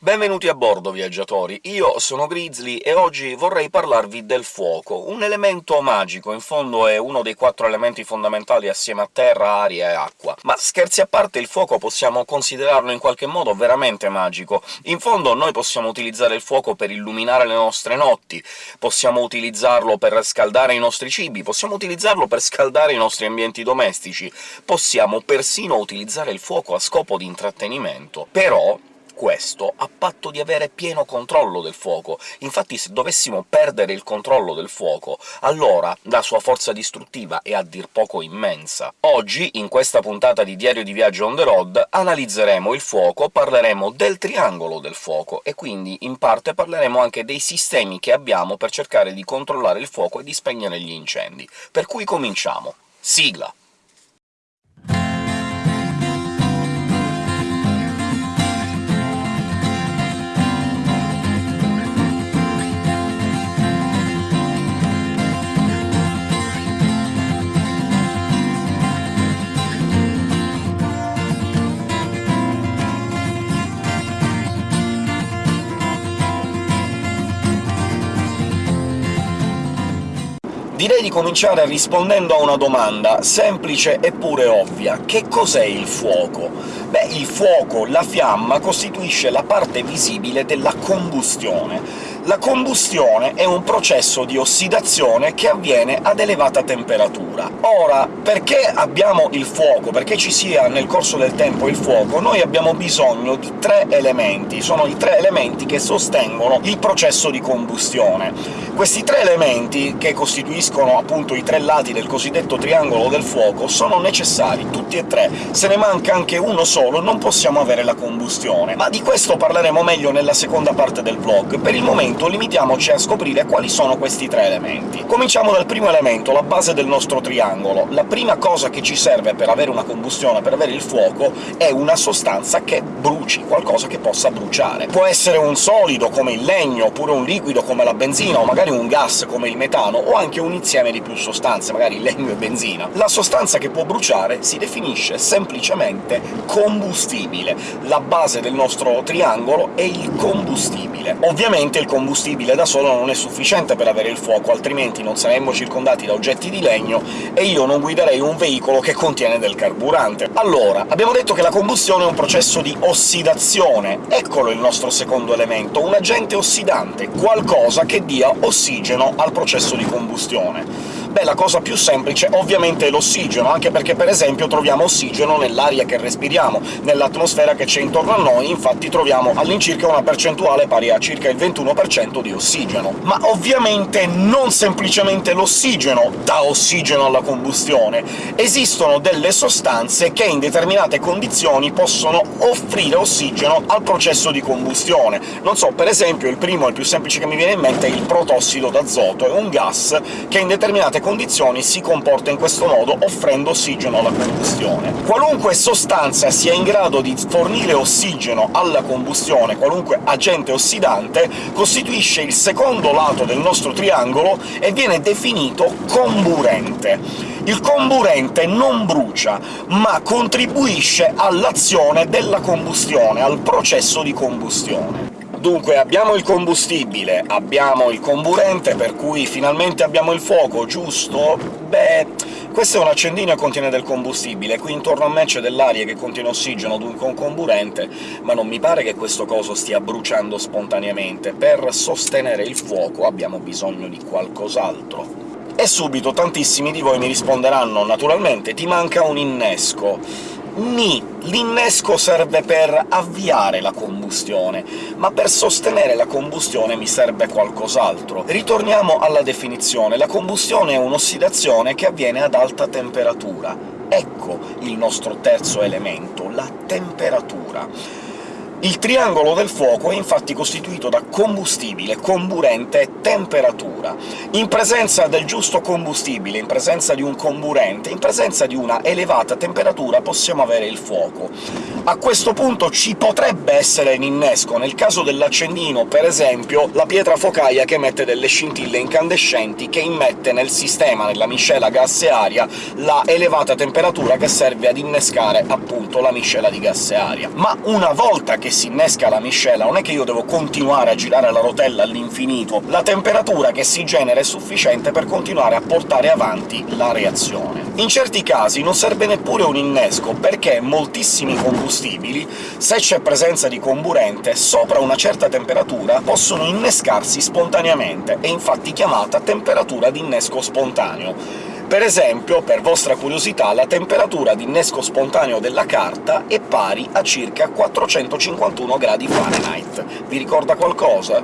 Benvenuti a bordo, viaggiatori! Io sono Grizzly e oggi vorrei parlarvi del fuoco, un elemento magico, in fondo è uno dei quattro elementi fondamentali assieme a terra, aria e acqua. Ma scherzi a parte, il fuoco possiamo considerarlo in qualche modo veramente magico. In fondo noi possiamo utilizzare il fuoco per illuminare le nostre notti, possiamo utilizzarlo per scaldare i nostri cibi, possiamo utilizzarlo per scaldare i nostri ambienti domestici, possiamo persino utilizzare il fuoco a scopo di intrattenimento. Però questo a patto di avere pieno controllo del fuoco. Infatti se dovessimo perdere il controllo del fuoco, allora la sua forza distruttiva è a dir poco immensa. Oggi, in questa puntata di Diario di Viaggio on the road, analizzeremo il fuoco, parleremo del triangolo del fuoco, e quindi in parte parleremo anche dei sistemi che abbiamo per cercare di controllare il fuoco e di spegnere gli incendi. Per cui cominciamo. Sigla! Direi di cominciare rispondendo a una domanda semplice eppure ovvia. Che cos'è il fuoco? Beh, il fuoco, la fiamma, costituisce la parte visibile della combustione. La combustione è un processo di ossidazione che avviene ad elevata temperatura. Ora, perché abbiamo il fuoco, perché ci sia nel corso del tempo il fuoco, noi abbiamo bisogno di tre elementi. Sono i tre elementi che sostengono il processo di combustione. Questi tre elementi, che costituiscono appunto i tre lati del cosiddetto triangolo del fuoco, sono necessari, tutti e tre. Se ne manca anche uno solo non possiamo avere la combustione. Ma di questo parleremo meglio nella seconda parte del vlog. Per il momento momento limitiamoci a scoprire quali sono questi tre elementi. Cominciamo dal primo elemento, la base del nostro triangolo. La prima cosa che ci serve per avere una combustione, per avere il fuoco, è una sostanza che bruci, qualcosa che possa bruciare. Può essere un solido, come il legno, oppure un liquido, come la benzina, o magari un gas, come il metano, o anche un insieme di più sostanze, magari legno e benzina. La sostanza che può bruciare si definisce semplicemente combustibile. La base del nostro triangolo è il combustibile. Ovviamente il combustibile combustibile da solo non è sufficiente per avere il fuoco, altrimenti non saremmo circondati da oggetti di legno e io non guiderei un veicolo che contiene del carburante. Allora, abbiamo detto che la combustione è un processo di ossidazione. Eccolo il nostro secondo elemento, un agente ossidante, qualcosa che dia ossigeno al processo di combustione. Beh, la cosa più semplice ovviamente è l'ossigeno, anche perché per esempio troviamo ossigeno nell'aria che respiriamo, nell'atmosfera che c'è intorno a noi, infatti troviamo all'incirca una percentuale pari a circa il 21% di ossigeno. Ma ovviamente non semplicemente l'ossigeno dà ossigeno alla combustione, esistono delle sostanze che in determinate condizioni possono offrire ossigeno al processo di combustione. Non so, per esempio il primo, il più semplice che mi viene in mente, è il protossido d'azoto, è un gas che in determinate determinate condizioni si comporta in questo modo, offrendo ossigeno alla combustione. Qualunque sostanza sia in grado di fornire ossigeno alla combustione, qualunque agente ossidante, costituisce il secondo lato del nostro triangolo e viene definito comburente. Il comburente non brucia, ma contribuisce all'azione della combustione, al processo di combustione. Dunque abbiamo il combustibile, abbiamo il comburente, per cui finalmente abbiamo il fuoco, giusto? Beh, questo è un accendino e contiene del combustibile, qui intorno a me c'è dell'aria che contiene ossigeno, dunque un comburente, ma non mi pare che questo coso stia bruciando spontaneamente. Per sostenere il fuoco abbiamo bisogno di qualcos'altro. E subito tantissimi di voi mi risponderanno naturalmente «ti manca un innesco». Ni. L'innesco serve per avviare la combustione, ma per sostenere la combustione mi serve qualcos'altro. Ritorniamo alla definizione. La combustione è un'ossidazione che avviene ad alta temperatura. Ecco il nostro terzo elemento, la temperatura. Il triangolo del fuoco è infatti costituito da combustibile, comburente e temperatura. In presenza del giusto combustibile, in presenza di un comburente, in presenza di una elevata temperatura possiamo avere il fuoco. A questo punto ci potrebbe essere un innesco, nel caso dell'accendino, per esempio, la pietra focaia che emette delle scintille incandescenti che immette nel sistema, nella miscela gas e aria, la elevata temperatura che serve ad innescare appunto la miscela di gas e aria. Ma una volta che che si innesca la miscela, non è che io devo continuare a girare la rotella all'infinito, la temperatura che si genera è sufficiente per continuare a portare avanti la reazione. In certi casi non serve neppure un innesco, perché moltissimi combustibili, se c'è presenza di comburente, sopra una certa temperatura possono innescarsi spontaneamente, è infatti chiamata temperatura di innesco spontaneo. Per esempio, per vostra curiosità, la temperatura di innesco spontaneo della carta è pari a circa 451 gradi Fahrenheit. Vi ricorda qualcosa?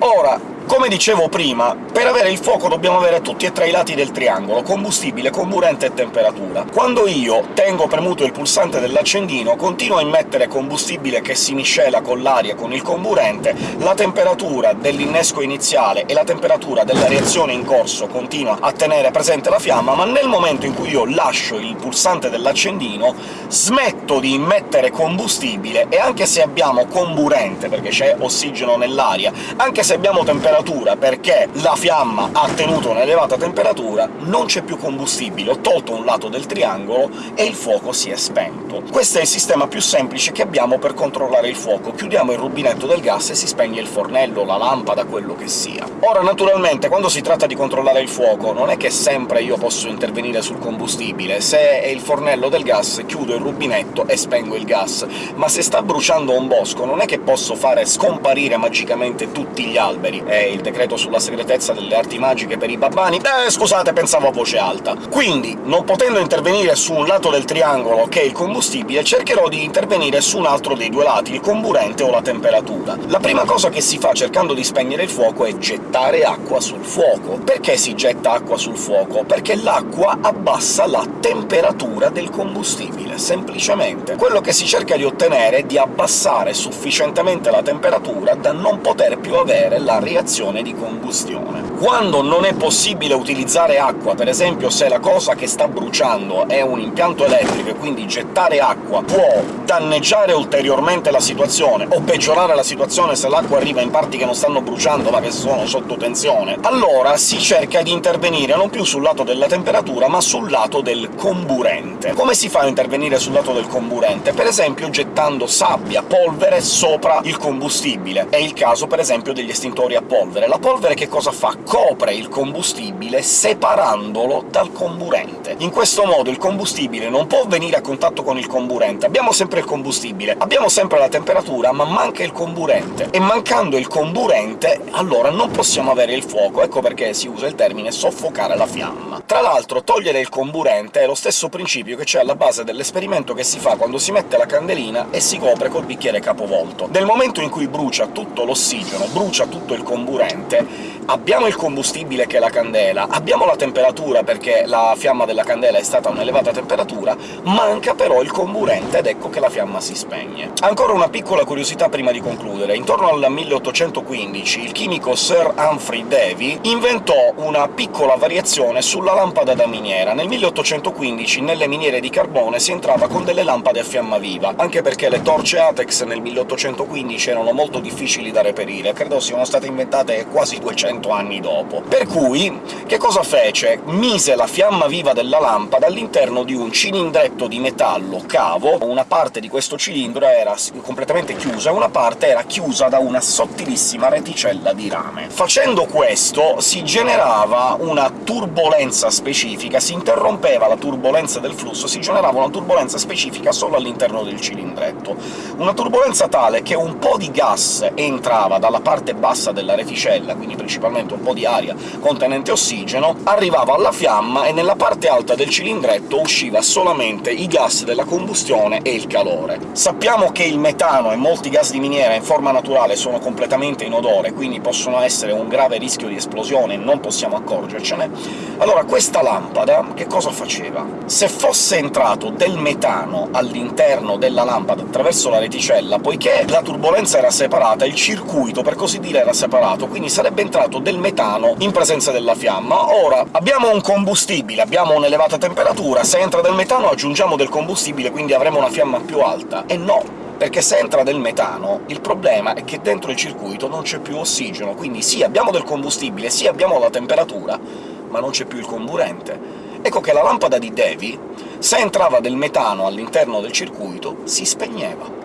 Ora, come dicevo prima, per avere il fuoco dobbiamo avere tutti e tre i lati del triangolo, combustibile, comburente e temperatura. Quando io tengo premuto il pulsante dell'accendino, continuo a immettere combustibile che si miscela con l'aria con il comburente, la temperatura dell'innesco iniziale e la temperatura della reazione in corso continua a tenere presente la fiamma, ma nel momento in cui io lascio il pulsante dell'accendino smetto di immettere combustibile, e anche se abbiamo comburente, perché c'è ossigeno nell'aria, anche se abbiamo temperatura temperatura perché la fiamma ha tenuto un'elevata temperatura, non c'è più combustibile, ho tolto un lato del triangolo e il fuoco si è spento. Questo è il sistema più semplice che abbiamo per controllare il fuoco. Chiudiamo il rubinetto del gas e si spegne il fornello, la lampada, quello che sia. Ora, naturalmente, quando si tratta di controllare il fuoco, non è che sempre io posso intervenire sul combustibile. Se è il fornello del gas, chiudo il rubinetto e spengo il gas, ma se sta bruciando un bosco non è che posso fare scomparire magicamente tutti gli alberi. È il decreto sulla segretezza delle arti magiche per i babbani? Eh, scusate, pensavo a voce alta. Quindi, non potendo intervenire su un lato del triangolo, che è il combustibile, cercherò di intervenire su un altro dei due lati, il comburente o la temperatura. La prima cosa che si fa cercando di spegnere il fuoco è gettare acqua sul fuoco. Perché si getta acqua sul fuoco? Perché l'acqua abbassa la temperatura del combustibile, semplicemente. Quello che si cerca di ottenere è di abbassare sufficientemente la temperatura da non poter più avere la reazione stazione di combustione. Quando non è possibile utilizzare acqua, per esempio se la cosa che sta bruciando è un impianto elettrico e quindi gettare acqua può danneggiare ulteriormente la situazione, o peggiorare la situazione se l'acqua arriva in parti che non stanno bruciando ma che sono sotto tensione, allora si cerca di intervenire non più sul lato della temperatura, ma sul lato del comburente. Come si fa a intervenire sul lato del comburente? Per esempio gettando sabbia, polvere sopra il combustibile. È il caso, per esempio, degli estintori a polvere polvere. La polvere che cosa fa? Copre il combustibile separandolo dal comburente. In questo modo il combustibile non può venire a contatto con il comburente. Abbiamo sempre il combustibile, abbiamo sempre la temperatura, ma manca il comburente. E mancando il comburente, allora non possiamo avere il fuoco. Ecco perché si usa il termine soffocare la fiamma. Tra l'altro, togliere il comburente è lo stesso principio che c'è alla base dell'esperimento che si fa quando si mette la candelina e si copre col bicchiere capovolto. Nel momento in cui brucia tutto l'ossigeno, brucia tutto il comburente, corrente, abbiamo il combustibile che è la candela, abbiamo la temperatura perché la fiamma della candela è stata a un'elevata temperatura, manca però il comburente, ed ecco che la fiamma si spegne. Ancora una piccola curiosità prima di concludere. Intorno al 1815 il chimico Sir Humphrey Davy inventò una piccola variazione sulla lampada da miniera. Nel 1815 nelle miniere di carbone si entrava con delle lampade a fiamma viva, anche perché le torce Atex nel 1815 erano molto difficili da reperire, credo siano state inventate morte quasi 200 anni dopo. Per cui che cosa fece? Mise la fiamma viva della lampada all'interno di un cilindretto di metallo cavo, una parte di questo cilindro era completamente chiusa e una parte era chiusa da una sottilissima reticella di rame. Facendo questo si generava una turbolenza specifica, si interrompeva la turbolenza del flusso, si generava una turbolenza specifica solo all'interno del cilindretto. Una turbolenza tale che un po' di gas entrava dalla parte bassa della reticella asticella, quindi principalmente un po' di aria contenente ossigeno, arrivava alla fiamma e nella parte alta del cilindretto usciva solamente i gas della combustione e il calore. Sappiamo che il metano e molti gas di miniera in forma naturale sono completamente inodore, quindi possono essere un grave rischio di esplosione e non possiamo accorgercene. Allora questa lampada che cosa faceva? Se fosse entrato del metano all'interno della lampada attraverso la reticella, poiché la turbolenza era separata, il circuito, per così dire, era separato, quindi sarebbe entrato del metano in presenza della fiamma. Ora, abbiamo un combustibile, abbiamo un'elevata temperatura, se entra del metano aggiungiamo del combustibile, quindi avremo una fiamma più alta. E no, perché se entra del metano il problema è che dentro il circuito non c'è più ossigeno, quindi sì, abbiamo del combustibile, sì, abbiamo la temperatura, ma non c'è più il comburente. Ecco che la lampada di Davy, se entrava del metano all'interno del circuito, si spegneva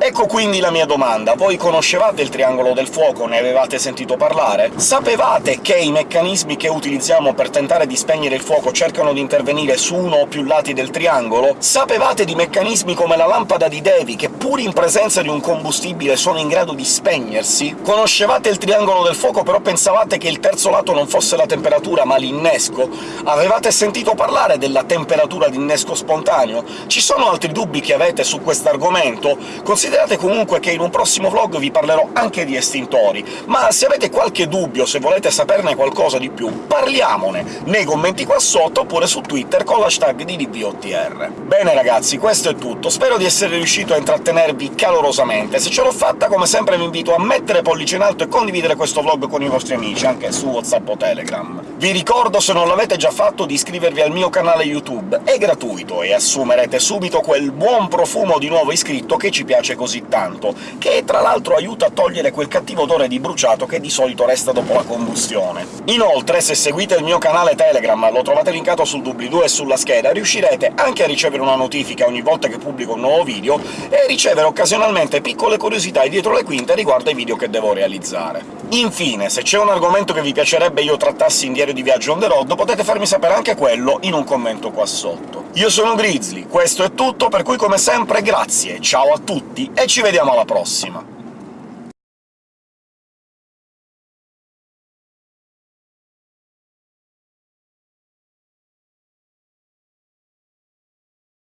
Ecco quindi la mia domanda. Voi conoscevate il triangolo del fuoco? Ne avevate sentito parlare? Sapevate che i meccanismi che utilizziamo per tentare di spegnere il fuoco cercano di intervenire su uno o più lati del triangolo? Sapevate di meccanismi come la lampada di Devi, che pur in presenza di un combustibile sono in grado di spegnersi? Conoscevate il triangolo del fuoco, però pensavate che il terzo lato non fosse la temperatura, ma l'innesco? Avevate sentito parlare della temperatura d'innesco spontaneo? Ci sono altri dubbi che avete su quest'argomento? Considerate comunque che in un prossimo vlog vi parlerò anche di estintori, ma se avete qualche dubbio, se volete saperne qualcosa di più, parliamone nei commenti qua sotto, oppure su Twitter con l'hashtag di DVOTR. Bene ragazzi, questo è tutto, spero di essere riuscito a intrattenervi calorosamente. Se ce l'ho fatta, come sempre vi invito a mettere pollice in alto e condividere questo vlog con i vostri amici, anche su WhatsApp o Telegram. Vi ricordo, se non l'avete già fatto, di iscrivervi al mio canale YouTube, è gratuito, e assumerete subito quel buon profumo di nuovo iscritto che ci piace così tanto, che tra l'altro aiuta a togliere quel cattivo odore di bruciato che di solito resta dopo la combustione. Inoltre, se seguite il mio canale Telegram, lo trovate linkato sul doobly-doo e sulla scheda, riuscirete anche a ricevere una notifica ogni volta che pubblico un nuovo video e ricevere occasionalmente piccole curiosità dietro le quinte riguardo ai video che devo realizzare. Infine, se c'è un argomento che vi piacerebbe io trattassi in diario di viaggio on the road, potete farmi sapere anche quello in un commento qua sotto. Io sono Grizzly, questo è tutto, per cui come sempre grazie, ciao a tutti e ci vediamo alla prossima!